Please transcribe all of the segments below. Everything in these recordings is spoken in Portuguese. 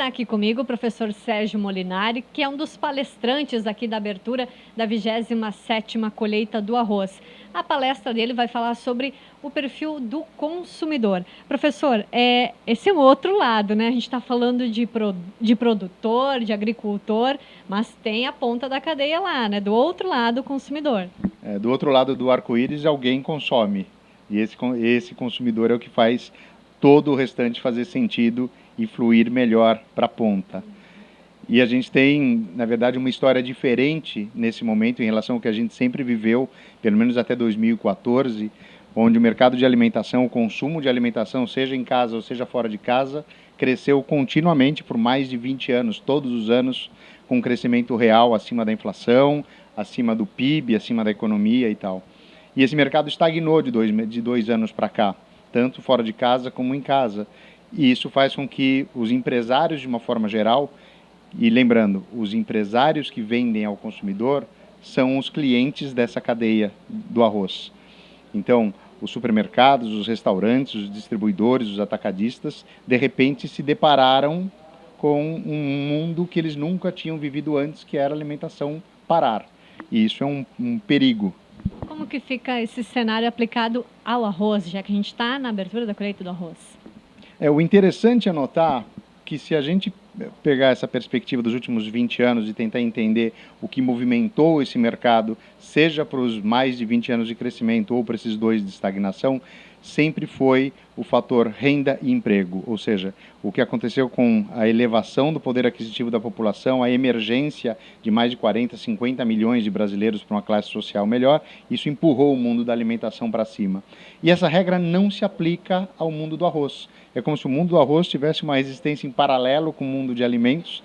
Está aqui comigo o professor Sérgio Molinari, que é um dos palestrantes aqui da abertura da 27ª colheita do arroz. A palestra dele vai falar sobre o perfil do consumidor. Professor, é, esse é o outro lado, né? A gente está falando de, pro, de produtor, de agricultor, mas tem a ponta da cadeia lá, né? Do outro lado, o consumidor. É, do outro lado do arco-íris, alguém consome. E esse, esse consumidor é o que faz todo o restante fazer sentido e fluir melhor para a ponta. E a gente tem, na verdade, uma história diferente nesse momento em relação ao que a gente sempre viveu, pelo menos até 2014, onde o mercado de alimentação, o consumo de alimentação, seja em casa ou seja fora de casa, cresceu continuamente por mais de 20 anos, todos os anos, com um crescimento real acima da inflação, acima do PIB, acima da economia e tal. E esse mercado estagnou de dois, de dois anos para cá, tanto fora de casa como em casa. E isso faz com que os empresários, de uma forma geral, e lembrando, os empresários que vendem ao consumidor são os clientes dessa cadeia do arroz. Então, os supermercados, os restaurantes, os distribuidores, os atacadistas, de repente se depararam com um mundo que eles nunca tinham vivido antes, que era a alimentação parar. E isso é um, um perigo. Como que fica esse cenário aplicado ao arroz, já que a gente está na abertura da colheita do arroz? É, o interessante é notar que se a gente pegar essa perspectiva dos últimos 20 anos e tentar entender o que movimentou esse mercado, seja para os mais de 20 anos de crescimento ou para esses dois de estagnação, sempre foi o fator renda e emprego, ou seja, o que aconteceu com a elevação do poder aquisitivo da população, a emergência de mais de 40, 50 milhões de brasileiros para uma classe social melhor, isso empurrou o mundo da alimentação para cima. E essa regra não se aplica ao mundo do arroz. É como se o mundo do arroz tivesse uma existência em paralelo com o mundo de alimentos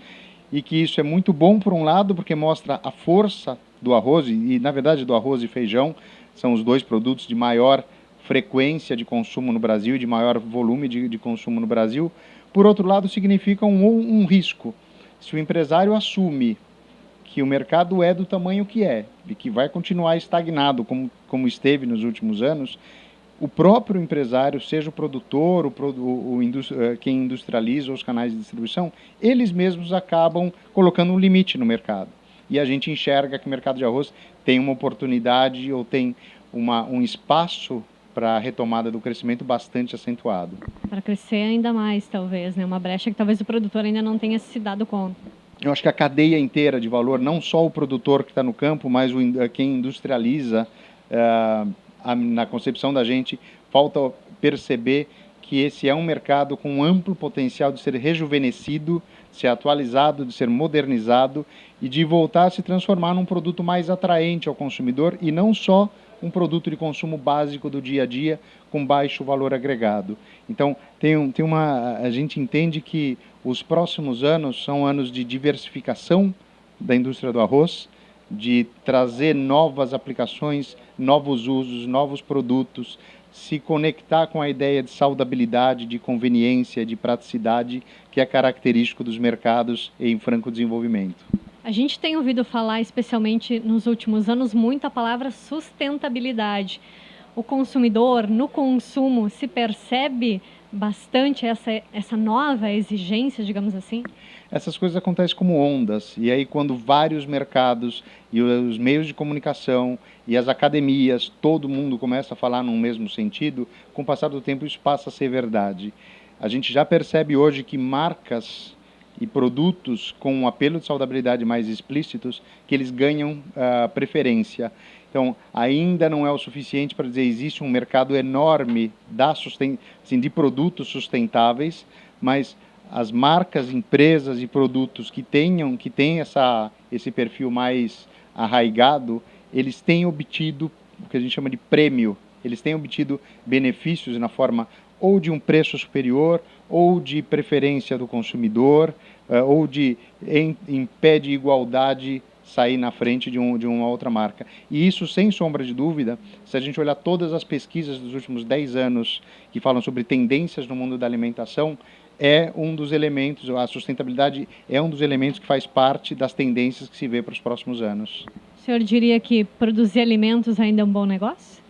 e que isso é muito bom por um lado porque mostra a força do arroz e, na verdade do arroz e feijão são os dois produtos de maior frequência de consumo no Brasil de maior volume de, de consumo no Brasil. Por outro lado, significa um, um risco. Se o empresário assume que o mercado é do tamanho que é e que vai continuar estagnado como, como esteve nos últimos anos, o próprio empresário, seja o produtor, o, o, o eh, quem industrializa os canais de distribuição, eles mesmos acabam colocando um limite no mercado. E a gente enxerga que o mercado de arroz tem uma oportunidade ou tem uma, um espaço para a retomada do crescimento bastante acentuado. Para crescer ainda mais, talvez, né? uma brecha que talvez o produtor ainda não tenha se dado conta. Eu acho que a cadeia inteira de valor, não só o produtor que está no campo, mas o, quem industrializa, uh, a, na concepção da gente, falta perceber que esse é um mercado com amplo potencial de ser rejuvenescido, de ser atualizado, de ser modernizado e de voltar a se transformar num produto mais atraente ao consumidor e não só um produto de consumo básico do dia a dia com baixo valor agregado. Então, tem, tem uma, a gente entende que os próximos anos são anos de diversificação da indústria do arroz, de trazer novas aplicações, novos usos, novos produtos, se conectar com a ideia de saudabilidade, de conveniência, de praticidade, que é característico dos mercados em franco desenvolvimento. A gente tem ouvido falar, especialmente nos últimos anos, muito a palavra sustentabilidade. O consumidor, no consumo, se percebe bastante essa, essa nova exigência, digamos assim? Essas coisas acontecem como ondas, e aí quando vários mercados e os meios de comunicação e as academias, todo mundo começa a falar num mesmo sentido, com o passar do tempo isso passa a ser verdade. A gente já percebe hoje que marcas e produtos com um apelo de saudabilidade mais explícitos que eles ganham uh, preferência. Então, ainda não é o suficiente para dizer existe um mercado enorme da susten assim, de produtos sustentáveis, mas as marcas, empresas e produtos que tenham que têm essa esse perfil mais arraigado, eles têm obtido o que a gente chama de prêmio. Eles têm obtido benefícios na forma ou de um preço superior, ou de preferência do consumidor, uh, ou de em, em pé de igualdade sair na frente de, um, de uma outra marca. E isso, sem sombra de dúvida, se a gente olhar todas as pesquisas dos últimos 10 anos que falam sobre tendências no mundo da alimentação, é um dos elementos, a sustentabilidade é um dos elementos que faz parte das tendências que se vê para os próximos anos. O senhor diria que produzir alimentos ainda é um bom negócio?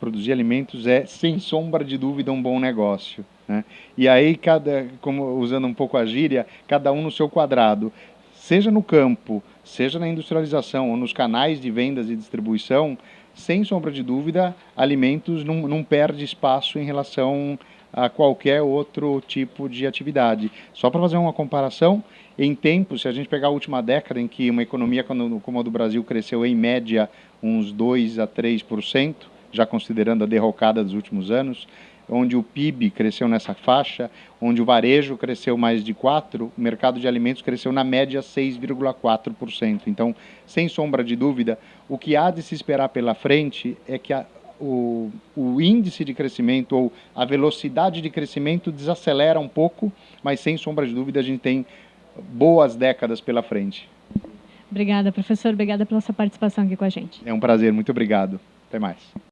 Produzir alimentos é, sem sombra de dúvida, um bom negócio. Né? E aí, cada, como usando um pouco a gíria, cada um no seu quadrado. Seja no campo, seja na industrialização ou nos canais de vendas e distribuição, sem sombra de dúvida, alimentos não, não perde espaço em relação a qualquer outro tipo de atividade. Só para fazer uma comparação, em tempos, se a gente pegar a última década em que uma economia como a do Brasil cresceu em média uns 2 a 3%, já considerando a derrocada dos últimos anos, onde o PIB cresceu nessa faixa, onde o varejo cresceu mais de 4%, o mercado de alimentos cresceu na média 6,4%. Então, sem sombra de dúvida, o que há de se esperar pela frente é que a, o, o índice de crescimento ou a velocidade de crescimento desacelera um pouco, mas sem sombra de dúvida a gente tem boas décadas pela frente. Obrigada, professor. Obrigada pela sua participação aqui com a gente. É um prazer. Muito obrigado. Até mais.